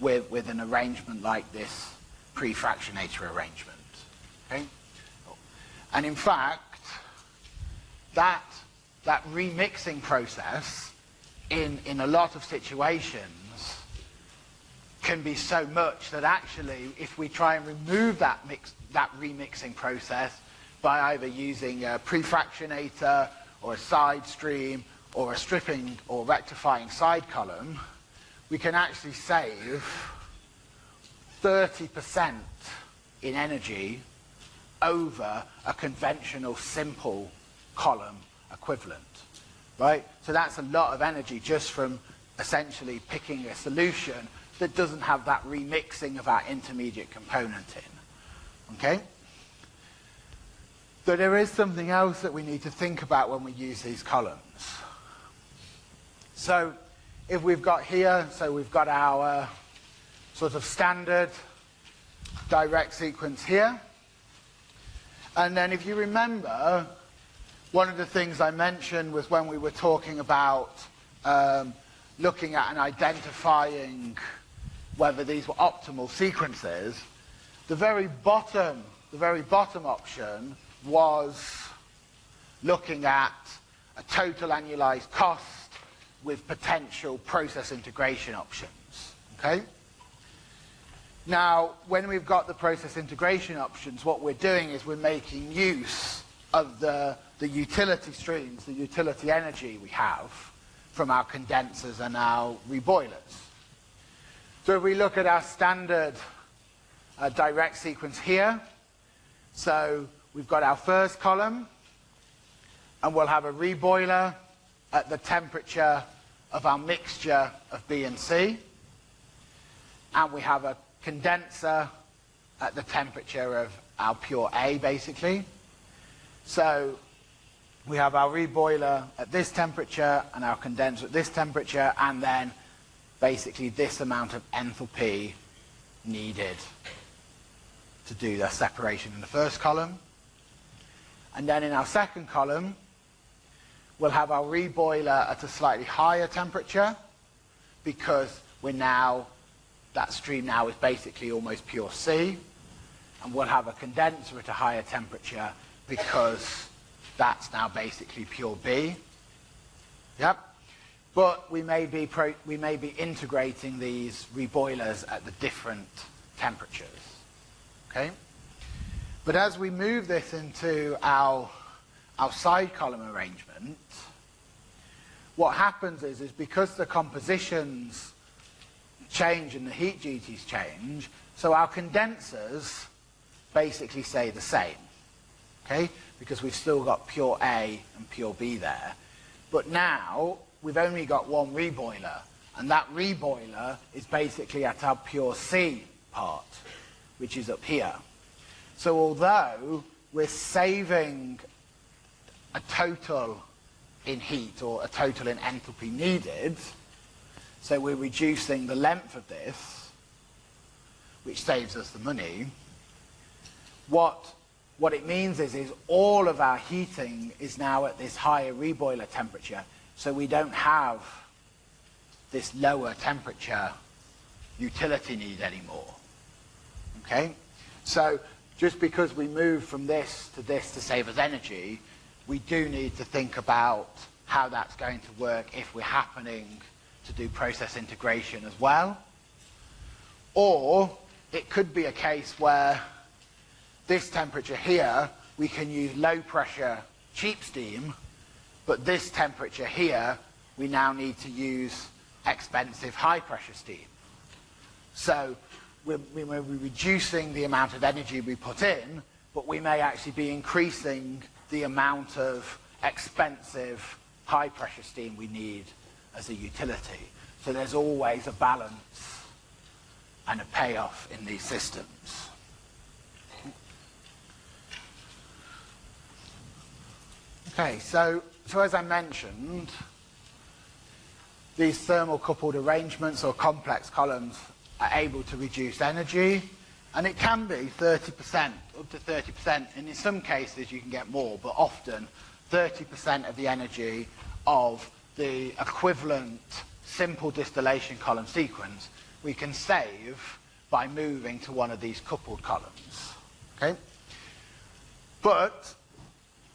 with, with an arrangement like this pre-fractionator arrangement. Okay? And in fact, that, that remixing process in, in a lot of situations can be so much that actually if we try and remove that, mix, that remixing process by either using a prefractionator or a side stream or a stripping or rectifying side column, we can actually save 30% in energy over a conventional simple column equivalent. Right? So that's a lot of energy just from essentially picking a solution that doesn't have that remixing of our intermediate component in. Okay? So there is something else that we need to think about when we use these columns. So if we've got here, so we've got our sort of standard direct sequence here. And then if you remember, one of the things I mentioned was when we were talking about um, looking at and identifying whether these were optimal sequences, the very bottom, the very bottom option was looking at a total annualized cost with potential process integration options. Okay? Now, when we've got the process integration options, what we're doing is we're making use of the, the utility streams, the utility energy we have from our condensers and our reboilers. So if we look at our standard uh, direct sequence here, so we've got our first column, and we'll have a reboiler at the temperature of our mixture of B and C, and we have a condenser at the temperature of our pure A, basically. So we have our reboiler at this temperature and our condenser at this temperature, and then basically this amount of enthalpy needed to do the separation in the first column. And then in our second column, we'll have our reboiler at a slightly higher temperature because we're now, that stream now is basically almost pure C. And we'll have a condenser at a higher temperature because that's now basically pure B. Yep. But we may be, we may be integrating these reboilers at the different temperatures. Okay? But as we move this into our, our side column arrangement, what happens is, is because the compositions change and the heat duties change, so our condensers basically stay the same. Okay? Because we've still got pure A and pure B there. But now we've only got one reboiler, and that reboiler is basically at our pure C part, which is up here. So although we're saving a total in heat or a total in enthalpy needed, so we're reducing the length of this, which saves us the money, what, what it means is, is all of our heating is now at this higher reboiler temperature, so we don't have this lower temperature utility need anymore. Okay? So just because we move from this to this to save us energy, we do need to think about how that's going to work if we're happening to do process integration as well. Or it could be a case where this temperature here, we can use low pressure cheap steam but this temperature here, we now need to use expensive high pressure steam. So we're, we're reducing the amount of energy we put in, but we may actually be increasing the amount of expensive high pressure steam we need as a utility. So there's always a balance and a payoff in these systems. Okay, so so as I mentioned, these thermal coupled arrangements or complex columns are able to reduce energy and it can be 30%, up to 30%, and in some cases you can get more, but often 30% of the energy of the equivalent simple distillation column sequence we can save by moving to one of these coupled columns. Okay? But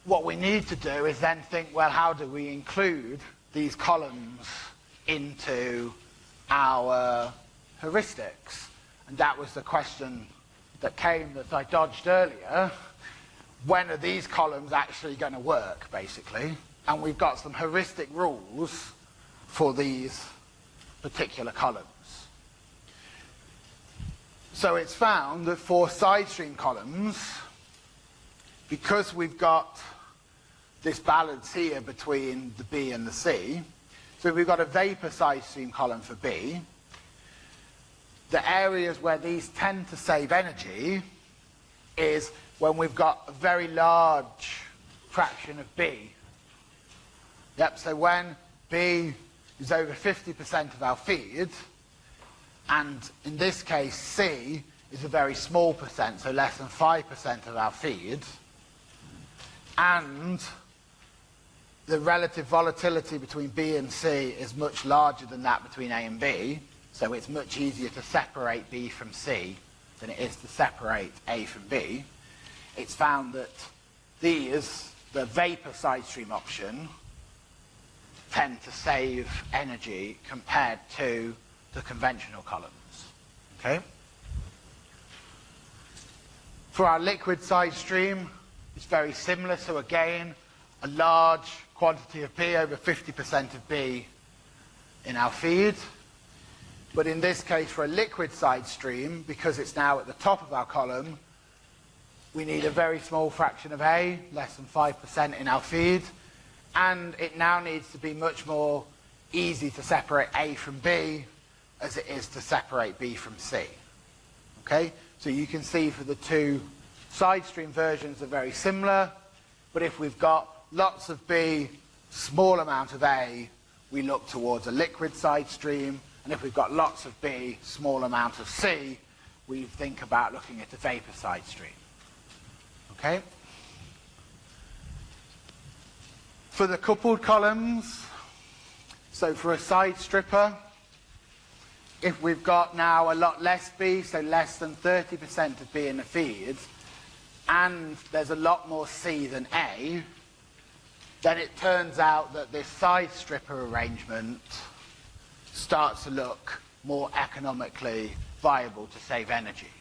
what we need to do is then think, well, how do we include these columns into our heuristics? And that was the question that came that I dodged earlier. When are these columns actually going to work, basically? And we've got some heuristic rules for these particular columns. So it's found that for side stream columns, because we've got this balance here between the B and the C. So we've got a vapor side stream column for B. The areas where these tend to save energy is when we've got a very large fraction of B. Yep, so when B is over 50% of our feed, and in this case C is a very small percent, so less than 5% of our feed, and the relative volatility between B and C is much larger than that between A and B, so it's much easier to separate B from C than it is to separate A from B. It's found that these, the vapor side stream option, tend to save energy compared to the conventional columns. Okay? For our liquid side stream, it's very similar. So again, a large quantity of B, over 50% of B in our feed. But in this case, for a liquid side stream, because it's now at the top of our column, we need a very small fraction of A, less than 5% in our feed. And it now needs to be much more easy to separate A from B as it is to separate B from C. Okay? So you can see for the two side stream versions are very similar, but if we've got lots of B, small amount of A, we look towards a liquid side stream, and if we've got lots of B, small amount of C, we think about looking at a vapor side stream. Okay? For the coupled columns, so for a side stripper, if we've got now a lot less B, so less than 30% of B in the feed, and there's a lot more C than A, then it turns out that this side stripper arrangement starts to look more economically viable to save energy.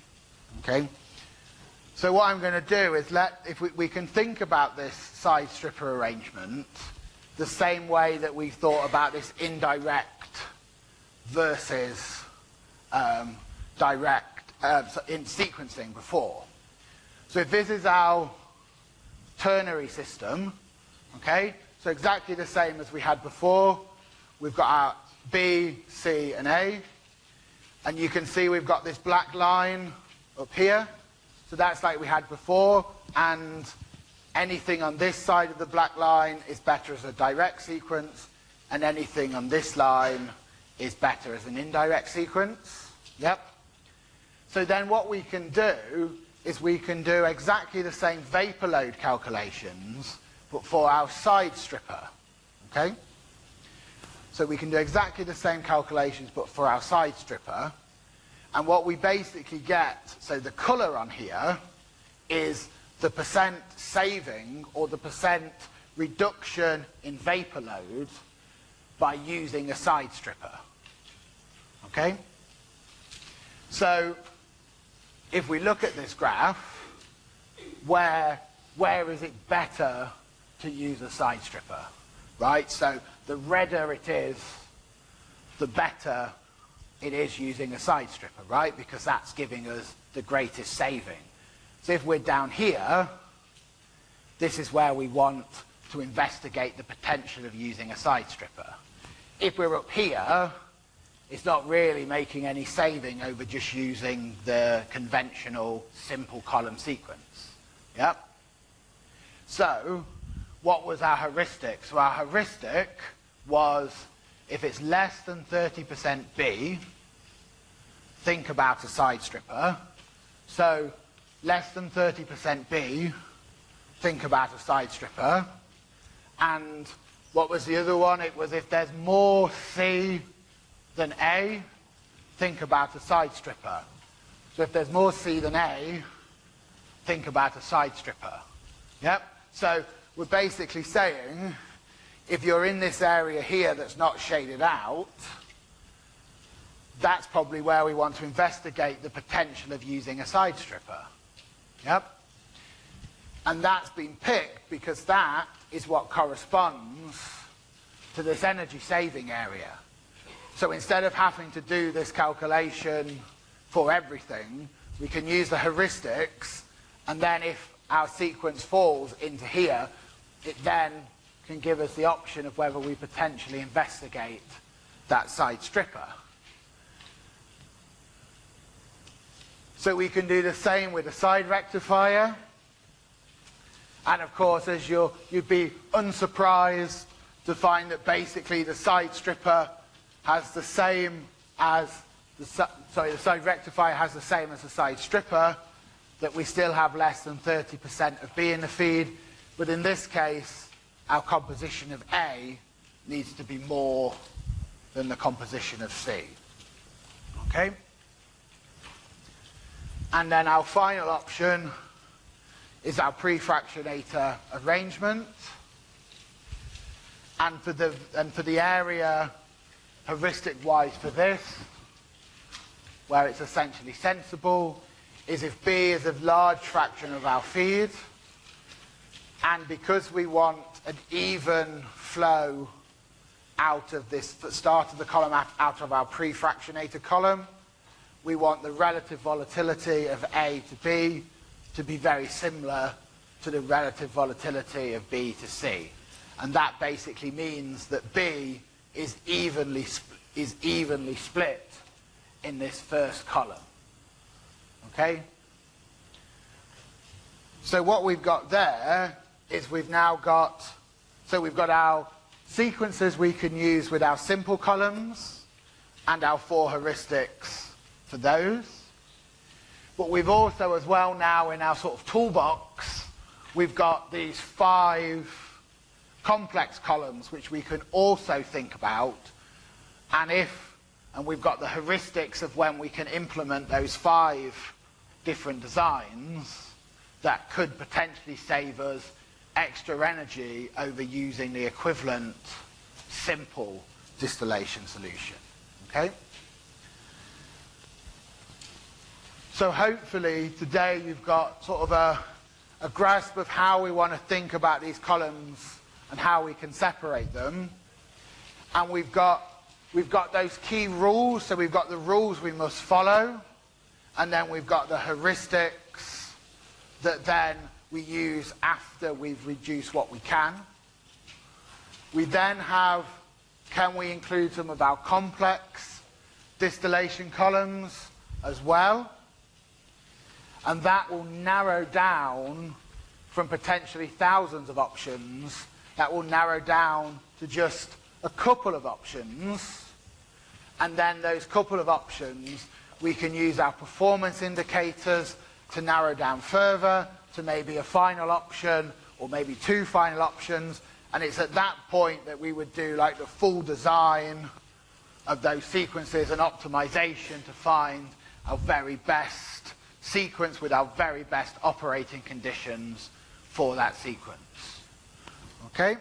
Okay? So what I'm going to do is let, if we, we can think about this side stripper arrangement the same way that we thought about this indirect versus um, direct uh, in sequencing before. So if this is our ternary system, okay, so exactly the same as we had before, we've got our B, C, and A, and you can see we've got this black line up here, so that's like we had before, and anything on this side of the black line is better as a direct sequence, and anything on this line is better as an indirect sequence. Yep. So then what we can do is we can do exactly the same vapor load calculations, but for our side stripper. Okay? So we can do exactly the same calculations, but for our side stripper. And what we basically get, so the colour on here, is the percent saving or the percent reduction in vapor load by using a side stripper. Okay? So if we look at this graph, where, where is it better to use a side stripper? Right? So the redder it is, the better it is using a side stripper, right? Because that's giving us the greatest saving. So if we're down here, this is where we want to investigate the potential of using a side stripper. If we're up here, it's not really making any saving over just using the conventional simple column sequence. Yep. So, what was our heuristic? So our heuristic was if it's less than 30% B, think about a side stripper. So less than 30% B, think about a side stripper. And what was the other one? It was if there's more C than A, think about a side stripper. So if there's more C than A, think about a side stripper. Yep? So we're basically saying if you're in this area here that's not shaded out, that's probably where we want to investigate the potential of using a side stripper. Yep. And that's been picked because that is what corresponds to this energy saving area. So instead of having to do this calculation for everything, we can use the heuristics and then if our sequence falls into here, it then can give us the option of whether we potentially investigate that side stripper. So we can do the same with a side rectifier. And of course, as you you'd be unsurprised to find that basically the side stripper has the same as the, sorry, the side rectifier has the same as the side stripper, that we still have less than 30% of B in the feed. But in this case, our composition of A needs to be more than the composition of C. Okay? And then our final option is our prefractionator arrangement. And for the, and for the area heuristic-wise for this, where it's essentially sensible, is if B is a large fraction of our feed, and because we want an even flow out of this start of the column out of our pre-fractionated column, we want the relative volatility of A to B to be very similar to the relative volatility of B to C. And that basically means that B is evenly, is evenly split in this first column. Okay? So what we've got there is we've now got, so we've got our sequences we can use with our simple columns and our four heuristics for those. But we've also as well now in our sort of toolbox, we've got these five complex columns which we can also think about. And if, and we've got the heuristics of when we can implement those five different designs that could potentially save us extra energy over using the equivalent simple distillation solution. Okay? So hopefully today you've got sort of a, a grasp of how we want to think about these columns and how we can separate them. And we've got, we've got those key rules, so we've got the rules we must follow, and then we've got the heuristics that then we use after we've reduced what we can. We then have, can we include some of our complex distillation columns as well? And that will narrow down from potentially thousands of options, that will narrow down to just a couple of options. And then those couple of options, we can use our performance indicators to narrow down further to maybe a final option or maybe two final options. And it's at that point that we would do like the full design of those sequences and optimization to find our very best sequence with our very best operating conditions for that sequence. Okay?